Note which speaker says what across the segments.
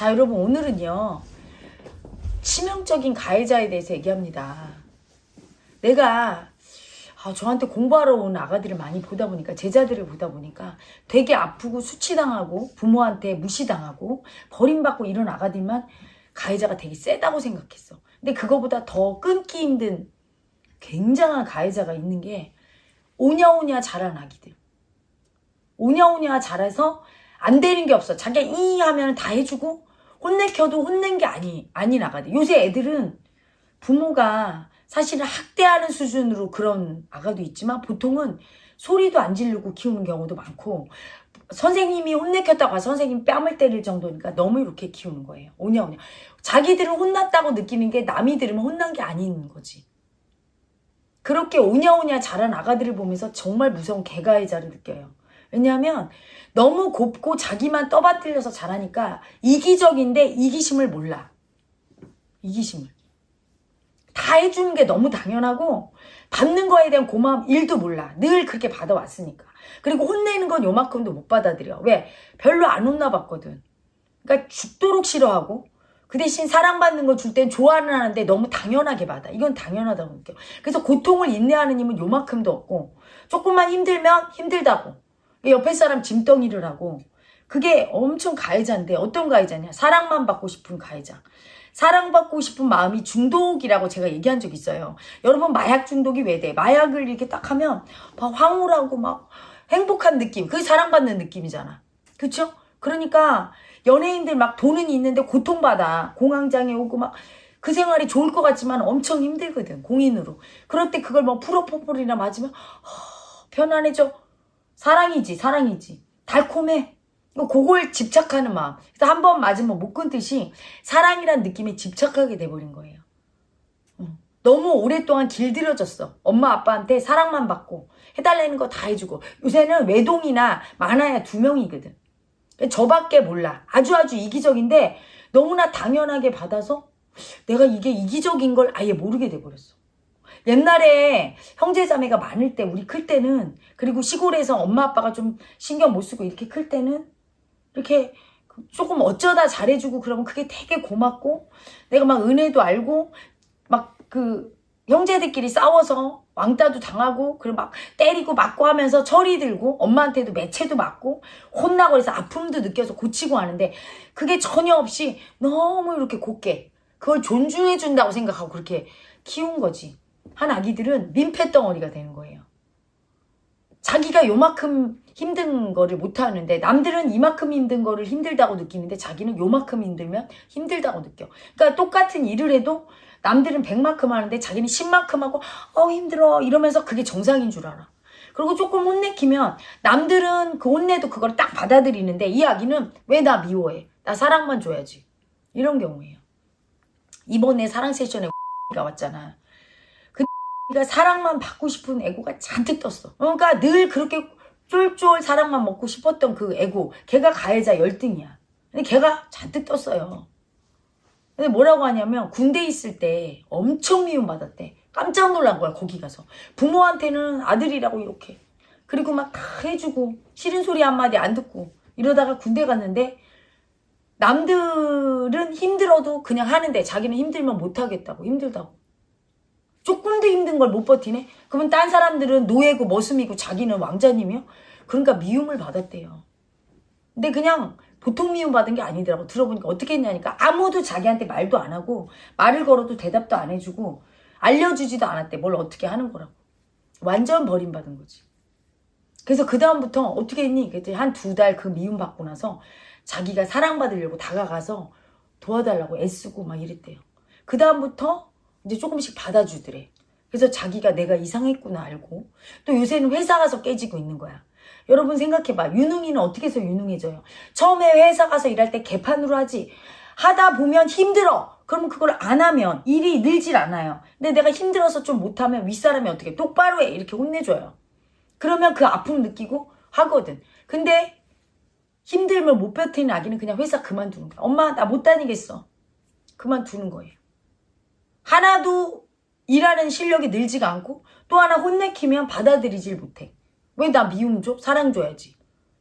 Speaker 1: 자, 여러분 오늘은요. 치명적인 가해자에 대해서 얘기합니다. 내가 아, 저한테 공부하러 온 아가들을 많이 보다 보니까 제자들을 보다 보니까 되게 아프고 수치당하고 부모한테 무시당하고 버림받고 이런 아가들만 가해자가 되게 세다고 생각했어. 근데 그거보다 더 끊기 힘든 굉장한 가해자가 있는 게 오냐오냐 자란 아기들. 오냐오냐 자라서 안 되는 게 없어. 자기가 이 하면 다 해주고 혼내켜도 혼낸 게 아니 아닌 아가들. 요새 애들은 부모가 사실은 학대하는 수준으로 그런 아가도 있지만 보통은 소리도 안 지르고 키우는 경우도 많고 선생님이 혼내켰다고 선생님 뺨을 때릴 정도니까 너무 이렇게 키우는 거예요. 오냐 오냐. 자기들은 혼났다고 느끼는 게 남이 들으면 혼난 게 아닌 거지. 그렇게 오냐오냐 자란 아가들을 보면서 정말 무서운 개가해자를 느껴요. 왜냐하면 너무 곱고 자기만 떠받들려서 자라니까 이기적인데 이기심을 몰라. 이기심을. 다 해주는 게 너무 당연하고 받는 거에 대한 고마움 일도 몰라. 늘 그렇게 받아왔으니까. 그리고 혼내는 건 요만큼도 못 받아들여. 왜? 별로 안 혼나봤거든. 그러니까 죽도록 싫어하고 그 대신 사랑받는 거 줄 땐 좋아는 하는데 너무 당연하게 받아. 이건 당연하다고 느껴. 그래서 고통을 인내하는 힘은 요만큼도 없고 조금만 힘들면 힘들다고. 옆에 사람 짐덩이를 하고 그게 엄청 가해자인데 어떤 가해자냐? 사랑만 받고 싶은 가해자. 사랑받고 싶은 마음이 중독이라고 제가 얘기한 적 있어요. 여러분 마약 중독이 왜 돼? 마약을 이렇게 딱 하면 막 황홀하고 막 행복한 느낌. 그게 사랑받는 느낌이잖아. 그쵸? 그러니까 연예인들 막 돈은 있는데 고통받아. 공황장애 오고 막 그 생활이 좋을 것 같지만 엄청 힘들거든. 공인으로. 그럴 때 그걸 뭐 프로포폴이나 맞으면 허, 편안해져. 사랑이지 사랑이지. 달콤해. 그걸 집착하는 마음. 그래서 한 번 맞으면 못 끊듯이 사랑이란 느낌에 집착하게 돼버린 거예요. 응. 너무 오랫동안 길들여졌어. 엄마 아빠한테 사랑만 받고 해달라는 거 다 해주고 요새는 외동이나 많아야 두 명이거든. 저밖에 몰라. 아주 아주 이기적인데 너무나 당연하게 받아서 내가 이게 이기적인 걸 아예 모르게 돼버렸어. 옛날에 형제자매가 많을 때 우리 클 때는 그리고 시골에서 엄마 아빠가 좀 신경 못 쓰고 이렇게 클 때는 이렇게 조금 어쩌다 잘해주고 그러면 그게 되게 고맙고 내가 막 은혜도 알고 막 그 형제들끼리 싸워서 왕따도 당하고 그리고 막 때리고 맞고 하면서 철이 들고 엄마한테도 매체도 맞고 혼나고 해서 아픔도 느껴서 고치고 하는데 그게 전혀 없이 너무 이렇게 곱게 그걸 존중해 준다고 생각하고 그렇게 키운 거지 한 아기들은 민폐 덩어리가 되는 거예요 자기가 요만큼 힘든 거를 못하는데 남들은 이만큼 힘든 거를 힘들다고 느끼는데 자기는 요만큼 힘들면 힘들다고 느껴. 그러니까 똑같은 일을 해도 남들은 100만큼 하는데 자기는 10만큼 하고 어 힘들어 이러면서 그게 정상인 줄 알아. 그리고 조금 혼내키면 남들은 그 혼내도 그걸 딱 받아들이는데 이 아기는 왜 나 미워해? 나 사랑만 줘야지. 이런 경우예요. 이번에 사랑 세션에 가 왔잖아. 그가 사랑만 받고 싶은 애고가 잔뜩 떴어. 그러니까 늘 그렇게 쫄쫄 사랑만 먹고 싶었던 그 애고 걔가 가해자 열등이야. 근데 걔가 잔뜩 떴어요. 근데 뭐라고 하냐면 군대 있을 때 엄청 미움받았대. 깜짝 놀란 거야 거기 가서. 부모한테는 아들이라고 이렇게. 그리고 막 다 해주고 싫은 소리 한마디 안 듣고 이러다가 군대 갔는데 남들은 힘들어도 그냥 하는데 자기는 힘들면 못하겠다고 힘들다고. 조금도 힘든 걸 못 버티네? 그러면 딴 사람들은 노예고 머슴이고 자기는 왕자님이요? 그러니까 미움을 받았대요. 근데 그냥 보통 미움 받은 게 아니더라고. 들어보니까 어떻게 했냐니까 아무도 자기한테 말도 안 하고 말을 걸어도 대답도 안 해주고 알려주지도 않았대. 뭘 어떻게 하는 거라고. 완전 버림받은 거지. 그래서 그 다음부터 어떻게 했니? 한두 달 그 미움 받고 나서 자기가 사랑받으려고 다가가서 도와달라고 애쓰고 막 이랬대요. 그 다음부터 이제 조금씩 받아주더래. 그래서 자기가 내가 이상했구나 알고 또 요새는 회사 가서 깨지고 있는 거야. 여러분 생각해봐. 유능이는 어떻게 해서 유능해져요? 처음에 회사 가서 일할 때 개판으로 하지. 하다 보면 힘들어. 그러면 그걸 안 하면 일이 늘질 않아요. 근데 내가 힘들어서 좀 못하면 윗사람이 어떻게 똑바로 해 이렇게 혼내줘요. 그러면 그 아픔 느끼고 하거든. 근데 힘들면 못 버티는 아기는 그냥 회사 그만두는 거야. 엄마 나 못 다니겠어. 그만두는 거예요. 하나도 일하는 실력이 늘지가 않고 또 하나 혼내키면 받아들이질 못해. 왜 나 미움 줘? 사랑 줘야지.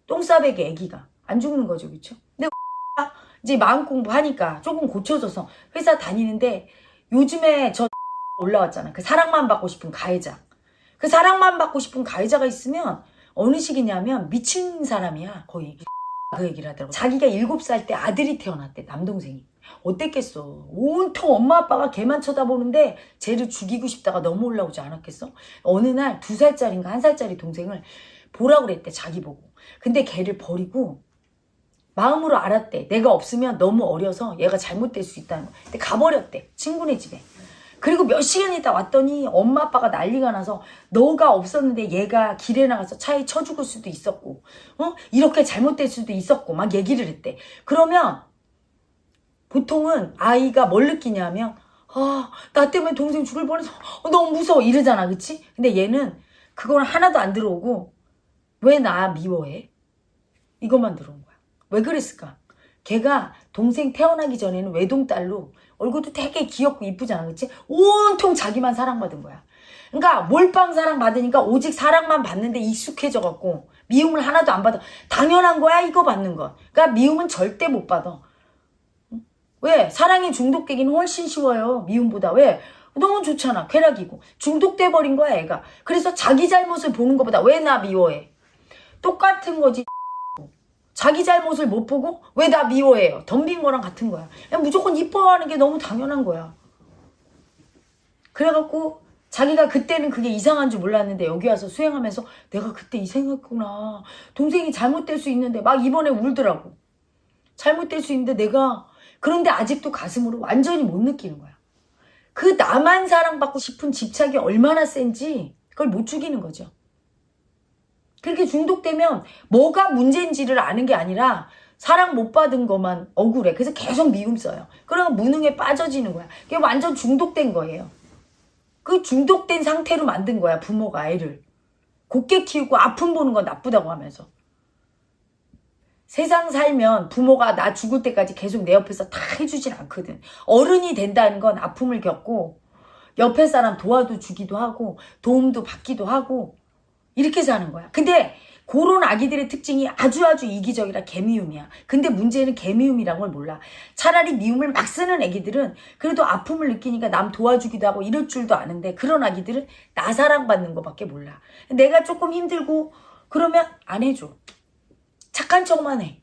Speaker 1: 똥싸배기 애기가 안 죽는 거죠, 그쵸? 근데 이제 마음 공부하니까 조금 고쳐져서 회사 다니는데 요즘에 저 올라왔잖아. 그 사랑만 받고 싶은 가해자. 그 사랑만 받고 싶은 가해자가 있으면 어느 시기냐면 미친 사람이야 거의. 그 얘기를 하더라고. 자기가 일곱 살때 아들이 태어났대 남동생이. 어땠겠어. 온통 엄마 아빠가 걔만 쳐다보는데 쟤를 죽이고 싶다가 너무 올라오지 않았겠어? 어느 날 두 살짜리인가 한 살짜리 동생을 보라고 그랬대 자기 보고. 근데 걔를 버리고 마음으로 알았대. 내가 없으면 너무 어려서 얘가 잘못될 수 있다는 거. 근데 가버렸대. 친구네 집에. 그리고 몇 시간 있다 왔더니 엄마 아빠가 난리가 나서 너가 없었는데 얘가 길에 나가서 차에 쳐 죽을 수도 있었고 어? 이렇게 잘못될 수도 있었고 막 얘기를 했대. 그러면 보통은 아이가 뭘 느끼냐면 아, 나 때문에 동생 죽을 뻔해서 어, 너무 무서워 이러잖아. 그치? 근데 얘는 그건 하나도 안 들어오고 왜 나 미워해? 이것만 들어온 거야. 왜 그랬을까? 걔가 동생 태어나기 전에는 외동딸로 얼굴도 되게 귀엽고 이쁘잖아. 그치? 온통 자기만 사랑받은 거야. 그러니까 몰빵 사랑 받으니까 오직 사랑만 받는데 익숙해져 갖고 미움을 하나도 안 받아. 당연한 거야 이거 받는 거. 그러니까 미움은 절대 못 받아. 응? 왜? 사랑에 중독되기는 훨씬 쉬워요. 미움보다. 왜? 너무 좋잖아. 쾌락이고. 중독돼 버린 거야 애가. 그래서 자기 잘못을 보는 것보다 왜 나 미워해? 똑같은 거지. 자기 잘못을 못 보고 왜 나 미워해요? 덤빈 거랑 같은 거야. 그냥 무조건 이뻐하는 게 너무 당연한 거야. 그래갖고 자기가 그때는 그게 이상한 줄 몰랐는데 여기 와서 수행하면서 내가 그때 이상했구나. 동생이 잘못될 수 있는데 막 이번에 울더라고. 잘못될 수 있는데 내가 그런데 아직도 가슴으로 완전히 못 느끼는 거야. 그 나만 사랑받고 싶은 집착이 얼마나 센지 그걸 못 죽이는 거죠. 그렇게 중독되면 뭐가 문제인지를 아는 게 아니라 사랑 못 받은 것만 억울해. 그래서 계속 미움 써요. 그러면 무능에 빠져지는 거야. 그게 완전 중독된 거예요. 그 중독된 상태로 만든 거야, 부모가 아이를. 곱게 키우고 아픔 보는 건 나쁘다고 하면서. 세상 살면 부모가 나 죽을 때까지 계속 내 옆에서 다 해주진 않거든. 어른이 된다는 건 아픔을 겪고 옆에 사람 도와도 주기도 하고 도움도 받기도 하고 이렇게 사는 거야. 근데 그런 아기들의 특징이 아주 아주 이기적이라 개미움이야. 근데 문제는 개미움이란 걸 몰라. 차라리 미움을 막 쓰는 아기들은 그래도 아픔을 느끼니까 남 도와주기도 하고 이럴 줄도 아는데 그런 아기들은 나 사랑받는 것밖에 몰라. 내가 조금 힘들고 그러면 안 해줘. 착한 척만 해.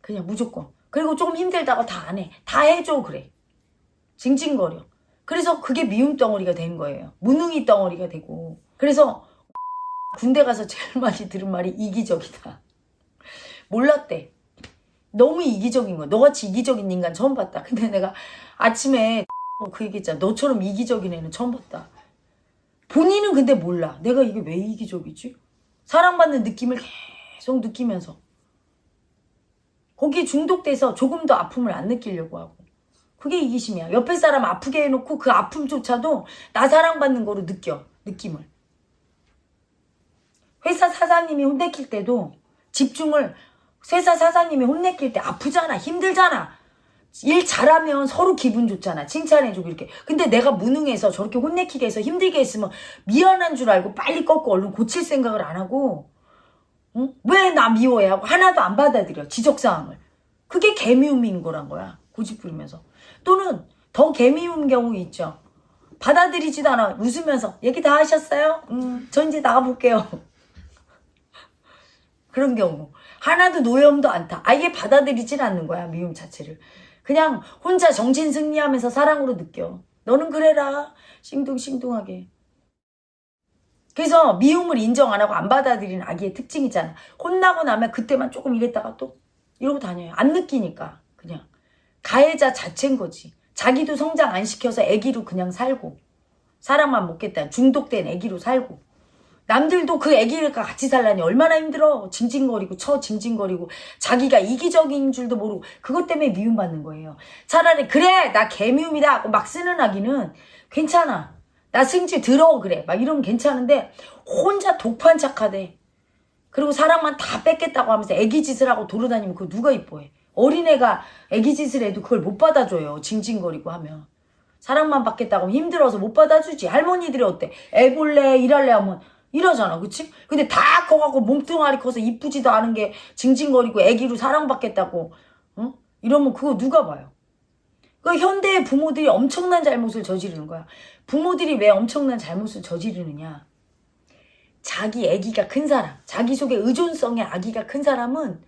Speaker 1: 그냥 무조건. 그리고 조금 힘들다고 다 안 해. 다 해줘 그래. 징징거려. 그래서 그게 미움 덩어리가 된 거예요. 무능이 덩어리가 되고. 그래서 군대 가서 제일 많이 들은 말이 이기적이다. 몰랐대. 너무 이기적인 거야. 너같이 이기적인 인간 처음 봤다. 근데 내가 아침에 그 얘기했잖아. 너처럼 이기적인 애는 처음 봤다. 본인은 근데 몰라. 내가 이게 왜 이기적이지? 사랑받는 느낌을 계속 느끼면서. 거기에 중독돼서 조금 더 아픔을 안 느끼려고 하고. 그게 이기심이야. 옆에 사람 아프게 해놓고 그 아픔조차도 나 사랑받는 거로 느껴. 느낌을. 회사 사장님이 혼내킬 때도 집중을 회사 사장님이 혼내킬 때 아프잖아 힘들잖아 일 잘하면 서로 기분 좋잖아 칭찬해주고 이렇게 근데 내가 무능해서 저렇게 혼내키게 해서 힘들게 했으면 미안한 줄 알고 빨리 꺾고 얼른 고칠 생각을 안 하고 응? 왜나 미워해 하고 하나도 안 받아들여 지적사항을 그게 개미움인 거란 거야 고집 부리면서 또는 더 개미움 경우 있죠 받아들이지도 않아 웃으면서 얘기 다 하셨어요? 음, 저 이제 나가볼게요 그런 경우 하나도 노염도 않다. 아예 받아들이질 않는 거야 미움 자체를. 그냥 혼자 정신 승리하면서 사랑으로 느껴. 너는 그래라. 싱둥싱둥하게. 그래서 미움을 인정 안 하고 안 받아들이는 아기의 특징이잖아. 혼나고 나면 그때만 조금 이랬다가 또 이러고 다녀요. 안 느끼니까 그냥. 가해자 자체인 거지. 자기도 성장 안 시켜서 아기로 그냥 살고 사랑만 먹겠다. 중독된 아기로 살고 남들도 그 애기가 같이 살라니 얼마나 힘들어. 징징거리고 쳐 징징거리고 자기가 이기적인 줄도 모르고 그것 때문에 미움받는 거예요. 차라리 그래 나 개미움이다 하고 막 쓰는 아기는 괜찮아. 나 승질 들어 그래. 막 이러면 괜찮은데 혼자 독판 착하대. 그리고 사랑만 다 뺏겠다고 하면서 애기 짓을 하고 돌아다니면 그거 누가 이뻐해. 어린애가 애기 짓을 해도 그걸 못 받아줘요. 징징거리고 하면. 사랑만 받겠다고 하면 힘들어서 못 받아주지. 할머니들이 어때? 애 볼래 일할래 하면 이러잖아 그치? 근데 다 커갖고 몸뚱아리 커서 이쁘지도 않은 게 징징거리고 애기로 사랑받겠다고 어? 이러면 그거 누가 봐요? 그 현대의 부모들이 엄청난 잘못을 저지르는 거야. 부모들이 왜 엄청난 잘못을 저지르느냐? 자기 아기가 큰 사람, 자기 속에 의존성의 아기가 큰 사람은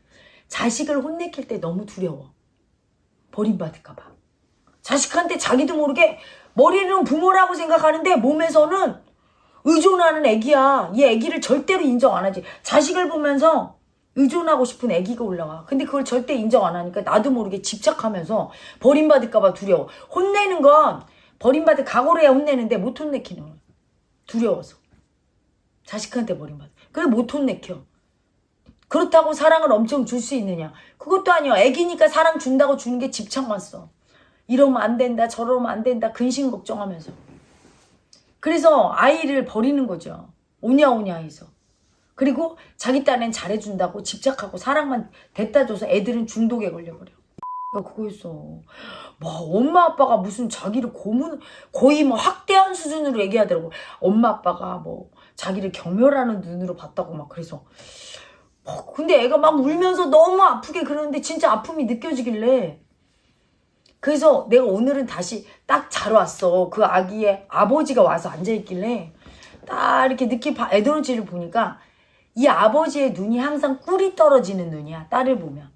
Speaker 1: 자식을 혼내킬 때 너무 두려워. 버림받을까 봐. 자식한테 자기도 모르게 머리는 부모라고 생각하는데 몸에서는 의존하는 애기야. 이 애기를 절대로 인정 안 하지. 자식을 보면서 의존하고 싶은 애기가 올라와. 근데 그걸 절대 인정 안 하니까 나도 모르게 집착하면서 버림받을까봐 두려워. 혼내는 건 버림받을 각오를 해야 혼내는데 못 혼내키는. 두려워서. 자식한테 버림받아. 그래 못 혼내켜. 그렇다고 사랑을 엄청 줄 수 있느냐? 그것도 아니야. 애기니까 사랑 준다고 주는 게 집착만 써. 이러면 안 된다, 저러면 안 된다, 근심 걱정하면서. 그래서 아이를 버리는 거죠. 오냐오냐 해서. 그리고 자기 딴엔 잘해준다고 집착하고 사랑만 됐다 줘서 애들은 중독에 걸려버려. 야, 그거였어. 뭐, 엄마 아빠가 무슨 자기를 고문, 거의 뭐 학대한 수준으로 얘기하더라고. 엄마 아빠가 뭐, 자기를 경멸하는 눈으로 봤다고 막 그래서. 뭐, 근데 애가 막 울면서 너무 아프게 그러는데 진짜 아픔이 느껴지길래. 그래서 내가 오늘은 다시 딱잘 왔어. 그 아기의 아버지가 와서 앉아있길래 딱 이렇게 느낌, 에너지를 보니까 이 아버지의 눈이 항상 꿀이 떨어지는 눈이야. 딸을 보면.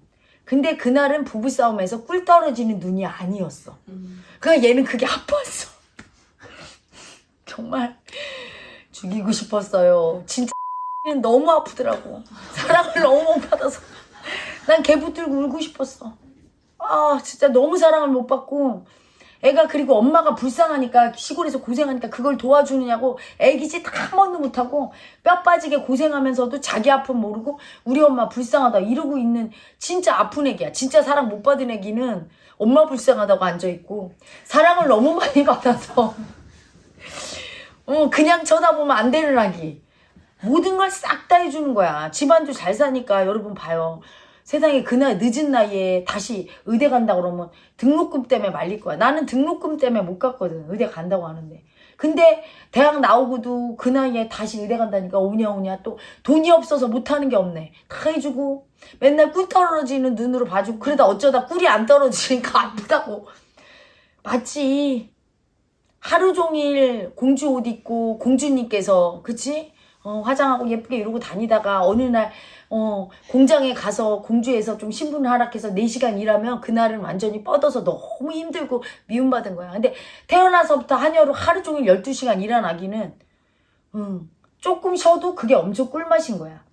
Speaker 1: 근데 그날은 부부싸움에서 꿀 떨어지는 눈이 아니었어. 그러니까 얘는 그게 아팠어. 정말 죽이고 싶었어요. 진짜 는 너무 아프더라고. 사랑을 너무 못 받아서. 난 개 붙들고 울고 싶었어. 아, 진짜 너무 사랑을 못 받고. 애가 그리고 엄마가 불쌍하니까 시골에서 고생하니까 그걸 도와주느냐고 애기지 다한 번도 못하고 뼈 빠지게 고생하면서도 자기 아픔 모르고 우리 엄마 불쌍하다 이러고 있는 진짜 아픈 애기야. 진짜 사랑 못 받은 애기는 엄마 불쌍하다고 앉아있고 사랑을 너무 많이 받아서 어, 그냥 쳐다보면 안 되는 아기. 모든 걸 싹 다 해주는 거야. 집안도 잘 사니까 여러분 봐요. 세상에 그날 늦은 나이에 다시 의대 간다 그러면 등록금 때문에 말릴 거야. 나는 등록금 때문에 못 갔거든. 의대 간다고 하는데. 근데 대학 나오고도 그 나이에 다시 의대 간다니까 오냐 오냐 또 돈이 없어서 못하는 게 없네. 다 해주고 맨날 꿀 떨어지는 눈으로 봐주고 그러다 어쩌다 꿀이 안 떨어지니까 아프다고. 맞지. 하루 종일 공주 옷 입고 공주님께서 그치? 어, 화장하고 예쁘게 이러고 다니다가 어느 날 어, 공장에 가서 공주에서 좀 신분 하락해서 4시간 일하면 그날은 완전히 뻗어서 너무 힘들고 미움받은 거야. 근데 태어나서부터 한여로 하루 종일 12시간 일한 아기는 음, 조금 쉬어도 그게 엄청 꿀맛인 거야.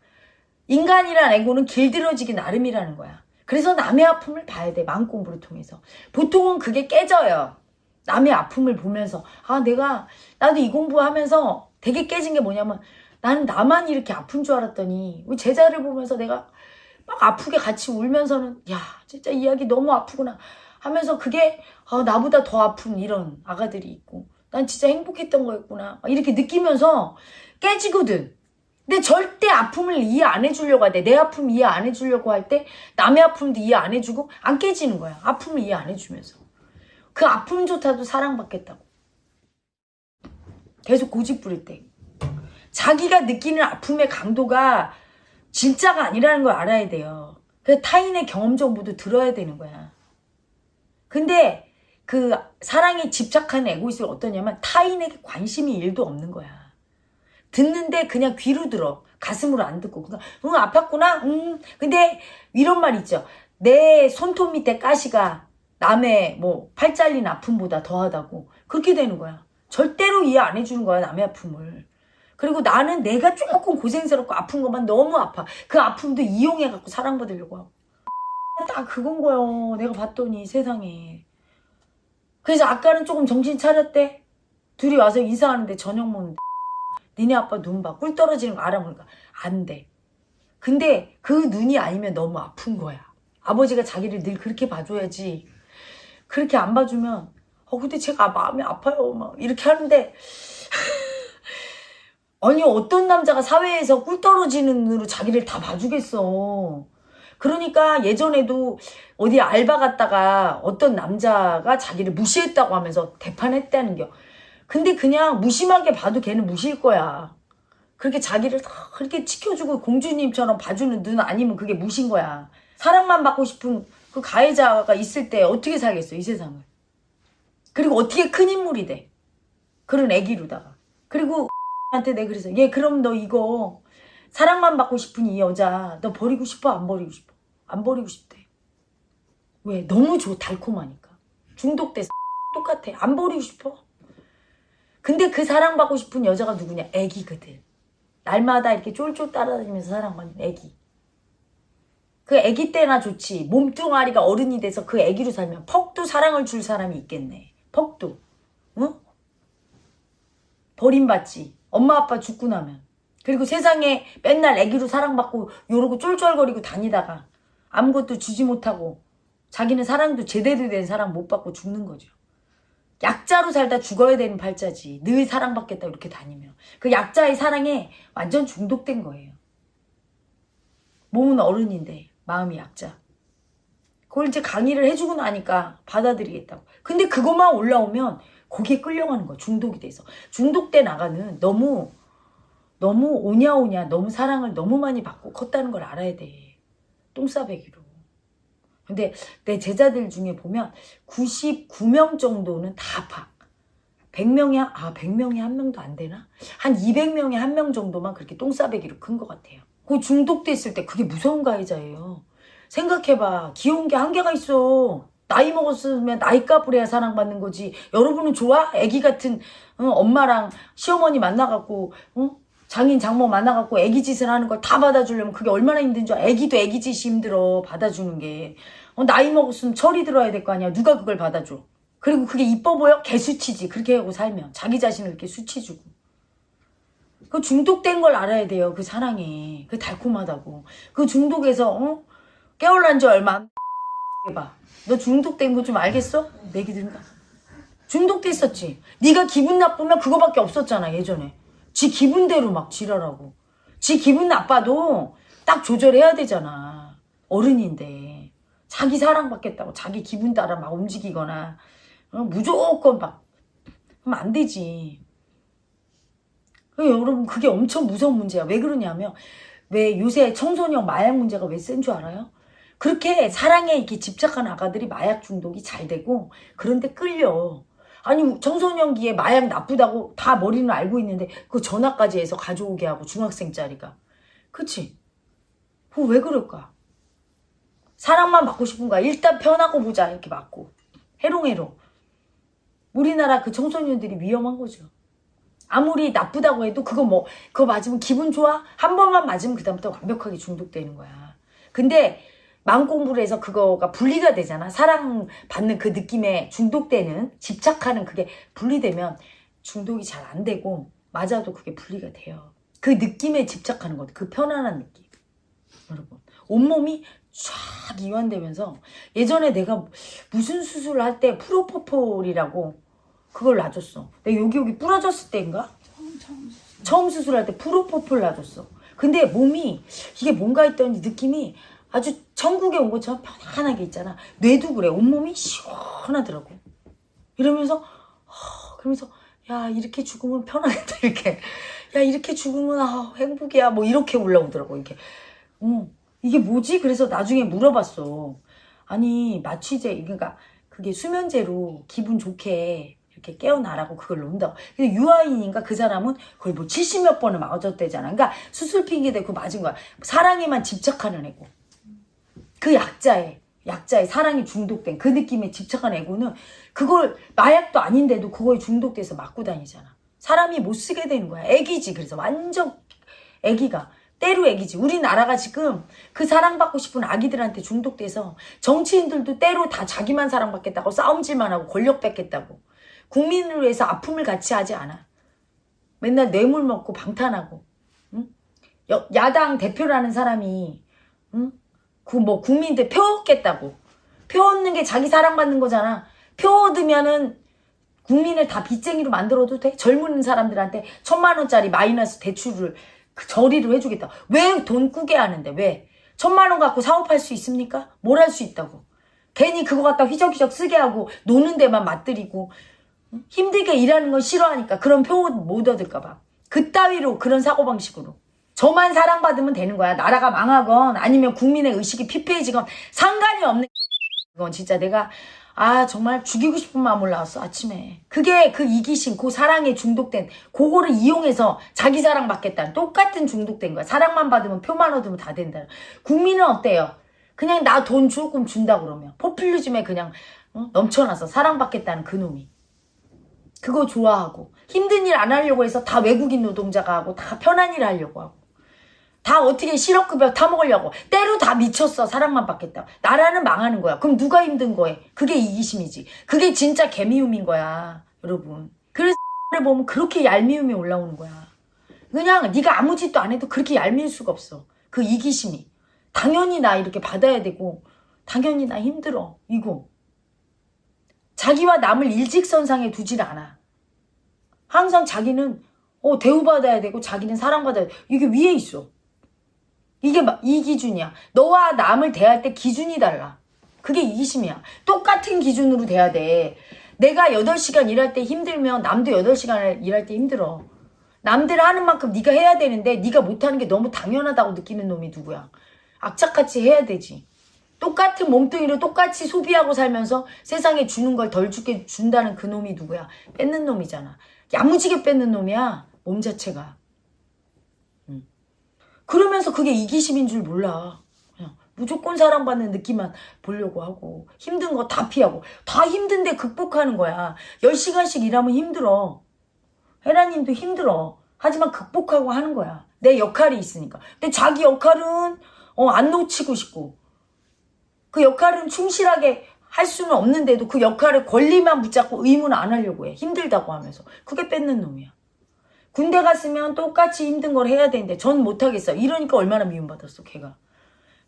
Speaker 1: 인간이란 애고는 길들어지기 나름이라는 거야. 그래서 남의 아픔을 봐야 돼. 마음 공부를 통해서. 보통은 그게 깨져요. 남의 아픔을 보면서 아 내가 나도 이 공부하면서 되게 깨진 게 뭐냐면 나는 나만 이렇게 아픈 줄 알았더니 우리 제자를 보면서 내가 막 아프게 같이 울면서는 야 진짜 이야기 너무 아프구나. 하면서 그게 아, 나보다 더 아픈 이런 아가들이 있고 난 진짜 행복했던 거였구나. 막 이렇게 느끼면서 깨지거든. 근데 절대 아픔을 이해 안 해주려고 할때내 아픔 이해 안 해주려고 할 때 남의 아픔도 이해 안 해주고 안 깨지는 거야. 아픔을 이해 안 해주면서. 그 아픔조차도 사랑받겠다고. 계속 고집 부릴 때 자기가 느끼는 아픔의 강도가 진짜가 아니라는 걸 알아야 돼요. 그 타인의 경험 정보도 들어야 되는 거야. 근데 그 사랑에 집착하는 에고이스가 어떠냐면 타인에게 관심이 일도 없는 거야. 듣는데 그냥 귀로 들어. 가슴으로 안 듣고. 그러니까 응 아팠구나. 응. 근데 이런 말 있죠. 내 손톱 밑에 가시가 남의 뭐 팔 잘린 아픔보다 더하다고. 그렇게 되는 거야. 절대로 이해 안 해주는 거야 남의 아픔을. 그리고 나는 내가 조금 고생스럽고 아픈 것만 너무 아파. 그 아픔도 이용해갖고 사랑받으려고 하고. 딱 그건 거요. 내가 봤더니 세상에. 그래서 아까는 조금 정신 차렸대. 둘이 와서 인사하는데 저녁 먹는데. 니네 아빠 눈 봐. 꿀 떨어지는 거 알아보니까 안 돼. 근데 그 눈이 아니면 너무 아픈 거야. 아버지가 자기를 늘 그렇게 봐줘야지. 그렇게 안 봐주면 어 근데 제가 마음이 아파요. 막 이렇게 하는데 아니 어떤 남자가 사회에서 꿀 떨어지는 눈으로 자기를 다 봐주겠어. 그러니까 예전에도 어디 알바 갔다가 어떤 남자가 자기를 무시했다고 하면서 대판했다는 겨. 근데 그냥 무심하게 봐도 걔는 무시일 거야. 그렇게 자기를 다 그렇게 지켜주고 공주님처럼 봐주는 눈 아니면 그게 무신 거야. 사랑만 받고 싶은 그 가해자가 있을 때 어떻게 살겠어 이 세상을 그리고 어떻게 큰 인물이 돼 그런 애기로다가 그리고 한테 내가 그래서 얘 그럼 너 이거 사랑만 받고 싶은 이 여자 너 버리고 싶어? 안 버리고 싶어? 안 버리고 싶대. 왜? 너무 좋 달콤하니까. 중독돼 똑같아. 안 버리고 싶어? 근데 그 사랑받고 싶은 여자가 누구냐? 애기거든. 날마다 이렇게 쫄쫄 따라다니면서 사랑받는 애기. 그 애기 때나 좋지. 몸뚱아리가 어른이 돼서 그 애기로 살면 퍽도 사랑을 줄 사람이 있겠네. 퍽도. 응? 버림받지 엄마 아빠 죽고 나면 그리고 세상에 맨날 애기로 사랑받고 요러고 쫄쫄거리고 다니다가 아무것도 주지 못하고 자기는 사랑도 제대로 된 사랑 못 받고 죽는 거죠. 약자로 살다 죽어야 되는 팔자지. 늘 사랑받겠다 이렇게 다니면. 그 약자의 사랑에 완전 중독된 거예요. 몸은 어른인데 마음이 약자. 그걸 이제 강의를 해주고 나니까 받아들이겠다고. 근데 그것만 올라오면 거기에 끌려가는 거야. 중독이 돼서. 중독돼 나가는 너무 너무 오냐오냐 너무 사랑을 너무 많이 받고 컸다는 걸 알아야 돼. 똥싸배기로. 근데 내 제자들 중에 보면 99명 정도는 다 아파. 100명이, 아, 100명이 한 명도 안 되나? 한 200명에 한명 정도만 그렇게 똥싸배기로 큰 것 같아요. 그 중독됐을 때 그게 무서운 가해자예요. 생각해봐. 귀여운 게 한계가 있어. 나이 먹었으면 나이 값을 해야 사랑받는 거지. 여러분은 좋아? 애기 같은 어, 엄마랑 시어머니 만나갖고 어? 장인 장모 만나갖고 애기 짓을 하는 걸 다 받아주려면 그게 얼마나 힘든 줄. 애기도 애기 짓이 힘들어 받아주는 게. 어, 나이 먹었으면 철이 들어야 될 거 아니야. 누가 그걸 받아줘. 그리고 그게 이뻐 보여? 개수치지. 그렇게 하고 살면. 자기 자신을 이렇게 수치 주고. 그 중독된 걸 알아야 돼요. 그 사랑에. 그 달콤하다고. 그 중독에서 어? 깨어난 지 얼마 안 해봐. 너 중독된 거 좀 알겠어? 내기 든가. 중독됐었지. 네가 기분 나쁘면 그거밖에 없었잖아 예전에. 지 기분대로 막 지랄하고. 지 기분 나빠도 딱 조절해야 되잖아. 어른인데. 자기 사랑받겠다고 자기 기분 따라 막 움직이거나 어, 무조건 막 하면 안 되지. 그 여러분 그게 엄청 무서운 문제야. 왜 그러냐면 왜 요새 청소년 마약 문제가 왜 센 줄 알아요? 그렇게 사랑에 이렇게 집착한 아가들이 마약 중독이 잘 되고 그런데 끌려. 아니 청소년기에 마약 나쁘다고 다 머리는 알고 있는데 그 전화까지 해서 가져오게 하고 중학생 짜리가. 그치? 그거 왜 그럴까? 사랑만 받고 싶은 거야. 일단 편하고 보자 이렇게 맞고. 해롱해롱. 우리나라 그 청소년들이 위험한 거죠. 아무리 나쁘다고 해도 그거 뭐 그거 맞으면 기분 좋아? 한 번만 맞으면 그 다음부터 완벽하게 중독되는 거야. 근데 마음 공부를 해서 그거가 분리가 되잖아. 사랑받는 그 느낌에 중독되는 집착하는 그게 분리되면 중독이 잘 안 되고 맞아도 그게 분리가 돼요. 그 느낌에 집착하는 것, 그 편안한 느낌. 여러분 온몸이 쫙 이완되면서 예전에 내가 무슨 수술을 할 때 프로포폴이라고 그걸 놔줬어. 내가 여기 여기 부러졌을 때인가? 처음 수술할 때 프로포폴 놔줬어. 근데 몸이 이게 뭔가 했더니 느낌이 아주 천국에 온 것처럼 편안하게 있잖아. 뇌도 그래. 온몸이 시원하더라고. 이러면서 어, 그러면서 야 이렇게 죽으면 편하겠다 이렇게. 야 이렇게 죽으면 아, 행복이야 뭐 이렇게 올라오더라고 이렇게. 어, 이게 뭐지? 그래서 나중에 물어봤어. 아니 마취제 그러니까 그게 수면제로 기분 좋게 이렇게 깨어나라고 그걸 놓는다고. 근데 유아인인가 그 사람은 거의 뭐 70몇 번을 맞았대잖아. 그러니까 수술 핑계 대고 맞은 거야. 사랑에만 집착하는 애고. 그 약자의 약자의 사랑이 중독된 그 느낌에 집착한 애고는 그걸 마약도 아닌데도 그거에 중독돼서 맞고 다니잖아. 사람이 못 쓰게 되는 거야. 애기지. 그래서 완전 애기가 때로 애기지. 우리나라가 지금 그 사랑받고 싶은 아기들한테 중독돼서 정치인들도 때로 다 자기만 사랑받겠다고 싸움질만 하고 권력 뺏겠다고. 국민을 위해서 아픔을 같이 하지 않아. 맨날 뇌물 먹고 방탄하고. 응? 여- 야당 대표라는 사람이 응? 그 뭐 국민들 표 얻겠다고. 표 얻는 게 자기 사랑받는 거잖아. 표 얻으면은 국민을 다 빚쟁이로 만들어도 돼? 젊은 사람들한테 천만 원짜리 마이너스 대출을 그 저리로 해주겠다. 왜 돈 꾸게 하는데 왜? 천만 원 갖고 사업할 수 있습니까? 뭘 할 수 있다고. 괜히 그거 갖다 휘적휘적 쓰게 하고 노는 데만 맞들이고 응? 힘들게 일하는 건 싫어하니까 그런 표못 얻을까 봐. 그따위로 그런 사고방식으로. 저만 사랑받으면 되는 거야. 나라가 망하건 아니면 국민의 의식이 피폐해지건 상관이 없는 이건 진짜 내가 아 정말 죽이고 싶은 마음 올라왔어 아침에. 그게 그 이기심 그 사랑에 중독된 그거를 이용해서 자기 사랑 받겠다는 똑같은 중독된 거야. 사랑만 받으면 표만 얻으면 다 된다. 국민은 어때요? 그냥 나 돈 조금 준다 그러면 포퓰리즘에 그냥 어? 넘쳐나서 사랑받겠다는 그 놈이. 그거 좋아하고 힘든 일 안 하려고 해서 다 외국인 노동자가 하고 다 편한 일 하려고 하고 다 어떻게 실업급여 타먹으려고. 때로 다 미쳤어 사랑만 받겠다. 나라는 망하는 거야. 그럼 누가 힘든 거에 그게 이기심이지. 그게 진짜 개미움인 거야 여러분. 그래서 를 보면 그렇게 얄미움이 올라오는 거야. 그냥 네가 아무 짓도 안 해도 그렇게 얄미울 수가 없어. 그 이기심이. 당연히 나 이렇게 받아야 되고 당연히 나 힘들어 이거 자기와 남을 일직선상에 두질 않아. 항상 자기는 어, 대우받아야 되고 자기는 사랑받아야 돼. 이게 위에 있어 이게 막 이 기준이야. 너와 남을 대할 때 기준이 달라. 그게 이기심이야. 똑같은 기준으로 돼야 돼. 내가 8시간 일할 때 힘들면 남도 8시간 일할 때 힘들어. 남들 하는 만큼 네가 해야 되는데 네가 못하는 게 너무 당연하다고 느끼는 놈이 누구야. 악착같이 해야 되지. 똑같은 몸뚱이로 똑같이 소비하고 살면서 세상에 주는 걸 덜 주게 준다는 그 놈이 누구야. 뺏는 놈이잖아. 야무지게 뺏는 놈이야. 몸 자체가. 그러면서 그게 이기심인 줄 몰라. 그냥 무조건 사랑받는 느낌만 보려고 하고 힘든 거 다 피하고 다 힘든데 극복하는 거야. 10시간씩 일하면 힘들어. 헤라님도 힘들어. 하지만 극복하고 하는 거야. 내 역할이 있으니까. 근데 자기 역할은 어, 안 놓치고 싶고 그 역할은 충실하게 할 수는 없는데도 그 역할을 권리만 붙잡고 의무는 안 하려고 해. 힘들다고 하면서. 그게 뺏는 놈이야. 군대 갔으면 똑같이 힘든 걸 해야 되는데 전 못하겠어. 이러니까 얼마나 미움받았어 걔가.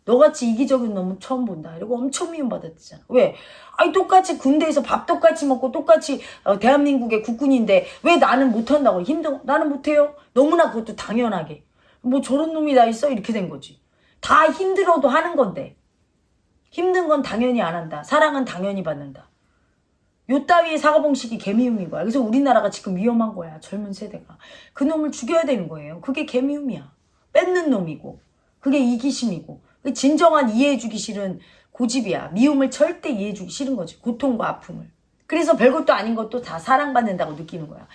Speaker 1: 너같이 이기적인 놈은 처음 본다. 이러고 엄청 미움받았잖아. 왜? 아니 똑같이 군대에서 밥 똑같이 먹고 똑같이 어, 대한민국의 국군인데 왜 나는 못한다고 힘든 나는 못해요. 너무나 그것도 당연하게. 뭐 저런 놈이 다 있어 이렇게 된 거지. 다 힘들어도 하는 건데 힘든 건 당연히 안 한다. 사랑은 당연히 받는다. 요 따위의 사고방식이 개미움인 거야. 그래서 우리나라가 지금 위험한 거야. 젊은 세대가. 그 놈을 죽여야 되는 거예요. 그게 개미움이야. 뺏는 놈이고. 그게 이기심이고. 그 진정한 이해해주기 싫은 고집이야. 미움을 절대 이해해주기 싫은 거지. 고통과 아픔을. 그래서 별것도 아닌 것도 다 사랑받는다고 느끼는 거야.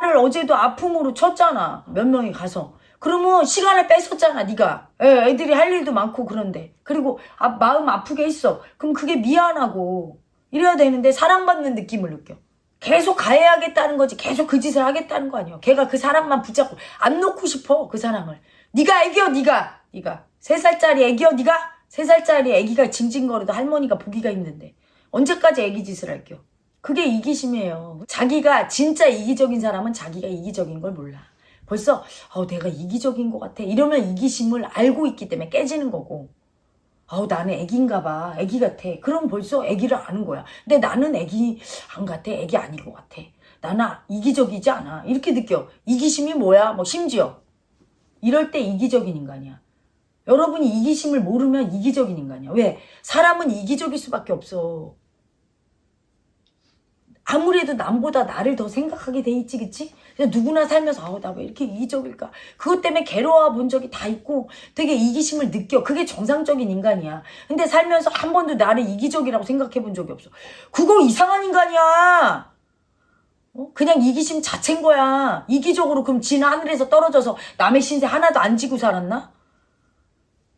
Speaker 1: 를 어제도 아픔으로 쳤잖아. 몇 명이 가서. 그러면 시간을 뺏었잖아, 네가. 애, 애들이 할 일도 많고 그런데. 그리고 아, 마음 아프게 했어. 그럼 그게 미안하고. 이래야 되는데 사랑받는 느낌을 느껴. 계속 가해야겠다는 거지. 계속 그 짓을 하겠다는 거 아니야. 걔가 그 사랑만 붙잡고 안 놓고 싶어. 그 사랑을. 네가 애기여 네가. 네가. 세 살짜리 애기여 네가. 세 살짜리 애기가 징징거려도 할머니가 보기가 힘든데. 언제까지 애기 짓을 할게요. 그게 이기심이에요. 자기가 진짜 이기적인 사람은 자기가 이기적인 걸 몰라. 벌써 어, 내가 이기적인 것 같아. 이러면 이기심을 알고 있기 때문에 깨지는 거고. 아우 나는 애기인가 봐. 애기 같아. 그럼 벌써 애기를 아는 거야. 근데 나는 애기 안 같아. 애기 아닌 것 같아. 나는 이기적이지 않아. 이렇게 느껴. 이기심이 뭐야? 뭐 심지어 이럴 때 이기적인 인간이야. 여러분이 이기심을 모르면 이기적인 인간이야. 왜? 사람은 이기적일 수밖에 없어. 아무래도 남보다 나를 더 생각하게 돼 있지, 그치? 누구나 살면서, 아우, 나 왜 이렇게 이기적일까? 그것 때문에 괴로워 본 적이 다 있고 되게 이기심을 느껴. 그게 정상적인 인간이야. 근데 살면서 한 번도 나를 이기적이라고 생각해 본 적이 없어. 그거 이상한 인간이야! 어? 그냥 이기심 자체인 거야. 이기적으로 그럼 진 하늘에서 떨어져서 남의 신세 하나도 안 지고 살았나?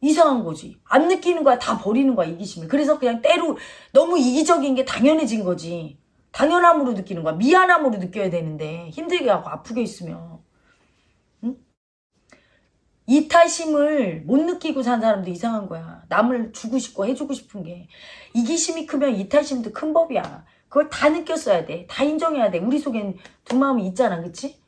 Speaker 1: 이상한 거지. 안 느끼는 거야. 다 버리는 거야, 이기심을. 그래서 그냥 때로 너무 이기적인 게 당연해진 거지. 당연함으로 느끼는 거야. 미안함으로 느껴야 되는데 힘들게 하고 아프게 있으면 응? 이타심을 못 느끼고 산 사람도 이상한 거야. 남을 주고 싶고 해주고 싶은 게 이기심이 크면 이타심도 큰 법이야. 그걸 다 느꼈어야 돼. 다 인정해야 돼. 우리 속엔 두 마음이 있잖아. 그치?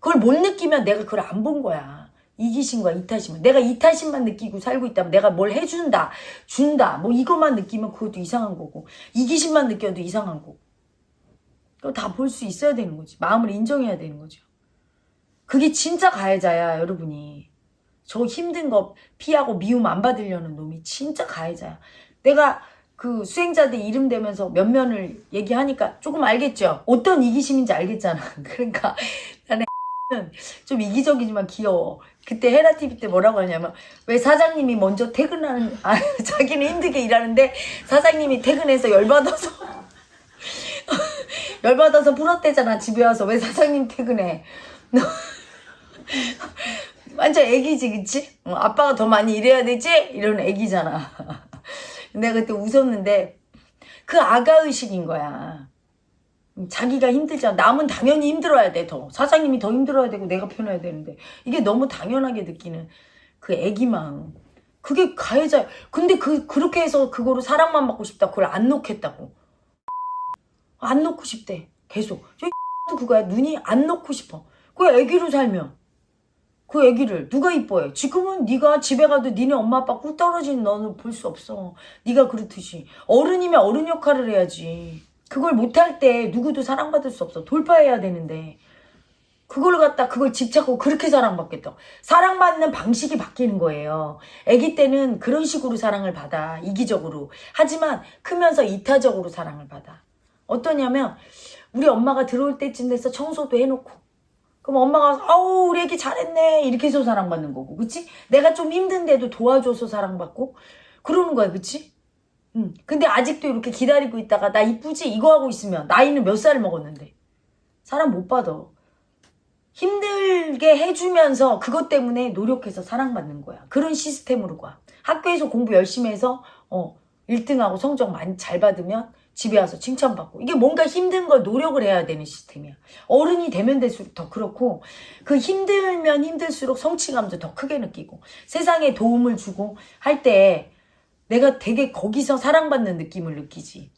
Speaker 1: 그걸 못 느끼면 내가 그걸 안 본 거야. 이기심과 이타심을. 내가 이타심만 느끼고 살고 있다면 내가 뭘 해준다, 준다, 뭐 이것만 느끼면 그것도 이상한 거고 이기심만 느껴도 이상한 거고 그거 다볼 수 있어야 되는 거지. 마음을 인정해야 되는 거죠. 그게 진짜 가해자야, 여러분이. 저 힘든 거 피하고 미움 안 받으려는 놈이 진짜 가해자야. 내가 그 수행자들 이름 대면서 몇 면을 얘기하니까 조금 알겠죠? 어떤 이기심인지 알겠잖아. 그러니까 나는 좀 이기적이지만 귀여워. 그때 헤라 TV 때 뭐라고 하냐면 왜 사장님이 먼저 퇴근하는 아 자기는 힘들게 일하는데 사장님이 퇴근해서 열받아서 열받아서 풀었대잖아 집에 와서 왜 사장님 퇴근해? 너 완전 애기지 그치? 어, 아빠가 더 많이 일해야 되지? 이런 애기잖아. 내가 그때 웃었는데 그 아가의식인 거야. 자기가 힘들잖아. 남은 당연히 힘들어야 돼, 더. 사장님이 더 힘들어야 되고 내가 편해야 되는데. 이게 너무 당연하게 느끼는 그 애기 마음. 그게 가해자. 근데 그, 그렇게 해서 그거로 사랑만 받고 싶다. 그걸 안 놓겠다고. 안 놓고 싶대. 계속. 저 그거야. 눈이 안 놓고 싶어. 그 애기로 살면. 그 애기를 누가 이뻐해? 지금은 네가 집에 가도 니네 엄마 아빠 꿀 떨어진 너는 볼 수 없어. 네가 그렇듯이 어른이면 어른 역할을 해야지. 그걸 못할 때 누구도 사랑받을 수 없어. 돌파해야 되는데 그걸 갖다 그걸 집착하고 그렇게 사랑받겠다. 사랑받는 방식이 바뀌는 거예요. 아기 때는 그런 식으로 사랑을 받아. 이기적으로. 하지만 크면서 이타적으로 사랑을 받아. 어떠냐면 우리 엄마가 들어올 때쯤 돼서 청소도 해놓고 그럼 엄마가 아우 우리 애기 잘했네 이렇게 해서 사랑받는 거고 그치? 내가 좀 힘든데도 도와줘서 사랑받고 그러는 거야 그치? 응. 근데 아직도 이렇게 기다리고 있다가 나 이쁘지? 이거 하고 있으면 나이는 몇 살 먹었는데 사랑 못 받아 힘들게 해주면서 그것 때문에 노력해서 사랑받는 거야 그런 시스템으로 가 학교에서 공부 열심히 해서 어 1등하고 성적 많이 잘 받으면 집에 와서 칭찬받고. 이게 뭔가 힘든 걸 노력을 해야 되는 시스템이야. 어른이 되면 될수록 더 그렇고 그 힘들면 힘들수록 성취감도 더 크게 느끼고 세상에 도움을 주고 할 때 내가 되게 거기서 사랑받는 느낌을 느끼지.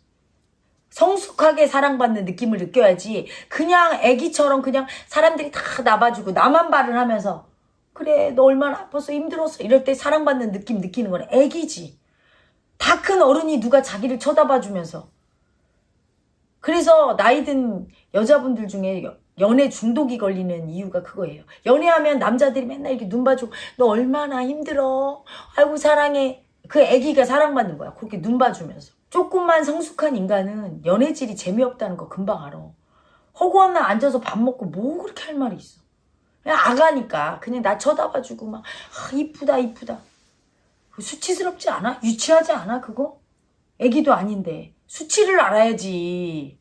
Speaker 1: 성숙하게 사랑받는 느낌을 느껴야지 그냥 애기처럼 그냥 사람들이 다 나봐주고 나만 말을 하면서 그래 너 얼마나 아팠어 힘들었어. 이럴 때 사랑받는 느낌 느끼는 건 애기지. 다 큰 어른이 누가 자기를 쳐다봐 주면서 그래서 나이 든 여자분들 중에 여- 연애 중독이 걸리는 이유가 그거예요. 연애하면 남자들이 맨날 이렇게 눈 봐주고 너 얼마나 힘들어. 아이고 사랑해. 그 애기가 사랑받는 거야. 그렇게 눈 봐주면서. 조금만 성숙한 인간은 연애질이 재미없다는 거 금방 알아. 허구한 날 앉아서 밥 먹고 뭐 그렇게 할 말이 있어. 그냥 아가니까 그냥 나 쳐다봐주고 막 아, 이쁘다 이쁘다. 수치스럽지 않아? 유치하지 않아 그거? 애기도 아닌데 수치를 알아야지.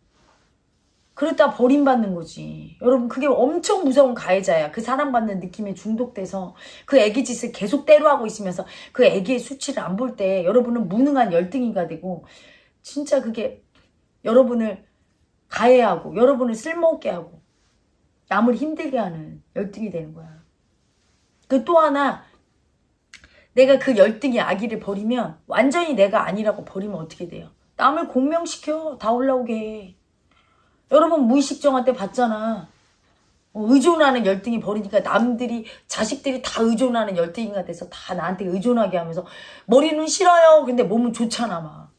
Speaker 1: 그러다 버림받는 거지. 여러분 그게 엄청 무서운 가해자야. 그 사랑받는 느낌에 중독돼서 그 애기 짓을 계속 때려하고 있으면서 그 애기의 수치를 안 볼 때 여러분은 무능한 열등이가 되고 진짜 그게 여러분을 가해하고 여러분을 쓸모없게 하고 남을 힘들게 하는 열등이 되는 거야. 그 또 하나 내가 그 열등이 아기를 버리면 완전히 내가 아니라고 버리면 어떻게 돼요? 남을 공명시켜 다 올라오게 해. 여러분 무의식정한 때 봤잖아. 어, 의존하는 열등이 버리니까 남들이 자식들이 다 의존하는 열등이가 돼서 다 나한테 의존하게 하면서 머리는 싫어요. 근데 몸은 좋잖아 막.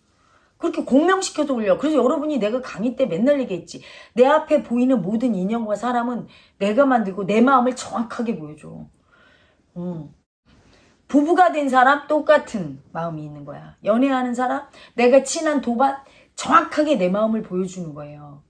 Speaker 1: 그렇게 공명시켜서 올려. 그래서 여러분이 내가 강의 때 맨날 얘기했지. 내 앞에 보이는 모든 인형과 사람은 내가 만들고 내 마음을 정확하게 보여줘. 음. 부부가 된 사람 똑같은 마음이 있는 거야. 연애하는 사람, 내가 친한 도반 정확하게 내 마음을 보여주는 거예요.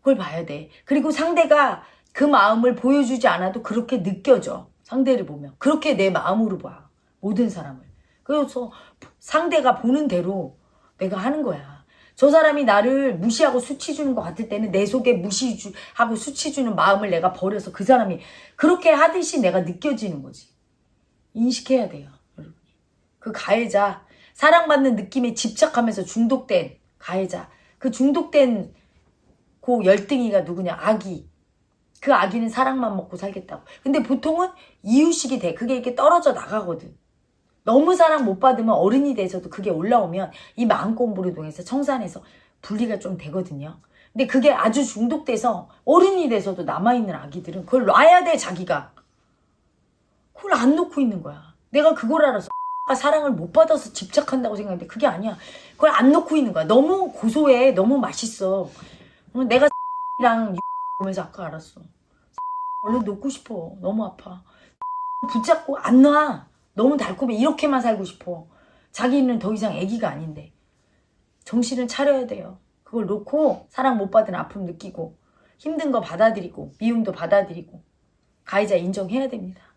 Speaker 1: 그걸 봐야 돼. 그리고 상대가 그 마음을 보여주지 않아도 그렇게 느껴져. 상대를 보면. 그렇게 내 마음으로 봐. 모든 사람을. 그래서 상대가 보는 대로 내가 하는 거야. 저 사람이 나를 무시하고 수치 주는 것 같을 때는 내 속에 무시하고 수치 주는 마음을 내가 버려서 그 사람이 그렇게 하듯이 내가 느껴지는 거지. 인식해야 돼요. 여러분. 그 가해자, 사랑받는 느낌에 집착하면서 중독된 가해자. 그 중독된 그 열등이가 누구냐? 아기. 그 아기는 사랑만 먹고 살겠다고. 근데 보통은 이유식이 돼. 그게 이렇게 떨어져 나가거든. 너무 사랑 못 받으면 어른이 돼서도 그게 올라오면 이 마음 공부를 통해서 청산해서 분리가 좀 되거든요. 근데 그게 아주 중독돼서 어른이 돼서도 남아있는 아기들은 그걸 놔야 돼, 자기가. 그걸 안 놓고 있는 거야. 내가 그걸 알아서 사랑을 못 받아서 집착한다고 생각했는데 그게 아니야. 그걸 안 놓고 있는 거야. 너무 고소해. 너무 맛있어. 어, 내가 랑 보면서 아까 알았어. 얼른 놓고 싶어. 너무 아파. 붙잡고 안 놔. 너무 달콤해. 이렇게만 살고 싶어. 자기는 더 이상 애기가 아닌데. 정신을 차려야 돼요. 그걸 놓고 사랑 못 받은 아픔 느끼고 힘든 거 받아들이고 미움도 받아들이고 가해자 인정해야 됩니다.